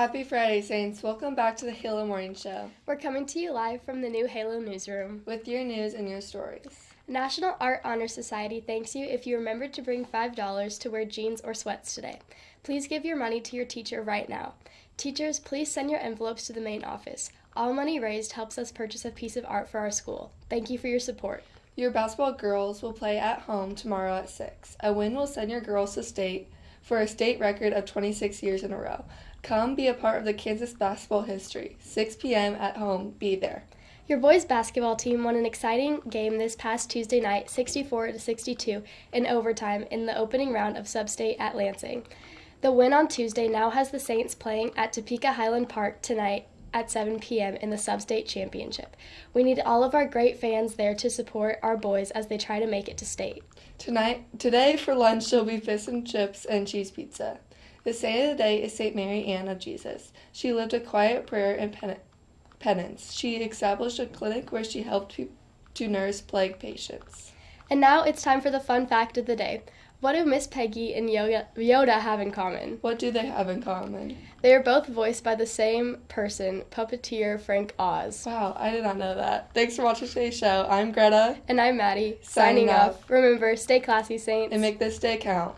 Happy Friday, Saints. Welcome back to the Halo Morning Show We're coming to you live from the new Halo newsroom. with your news and your stories. National Art Honor Society thanks you if you remembered to bring $5 to wear jeans or sweats today. Please give your money to your teacher right now. Teachers, please send your envelopes to the main office. All money raised helps us purchase a piece of art for our school. Thank you for your support. Your basketball girls will play at home tomorrow at 6. A win will send your girls to state for a state record of 26 years in a row. Come be a part of the Kansas basketball history. 6 p.m. at home. Be there. Your boys basketball team won an exciting game this past Tuesday night, 64 to 62 in overtime in the opening round of Substate at Lansing. The win on Tuesday now has the Saints playing at Topeka Highland Park tonight at 7 p.m. in the Substate Championship. We need all of our great fans there to support our boys as they try to make it to state. Tonight, today for lunch, there'll be fish and chips and cheese pizza. The saint of the day is Saint Mary Ann of Jesus. She lived a quiet prayer and pen- penance. She established a clinic where she helped pe- to nurse plague patients. And now it's time for the fun fact of the day. What do Miss Piggy and Yoda, Yoda have in common? What do they have in common? They are both voiced by the same person, puppeteer Frank Oz. Wow, I did not know that. Thanks for watching today's show. I'm Greta, And I'm Maddie, Signing signing, off. off. Remember, stay classy, Saints. and make this day count.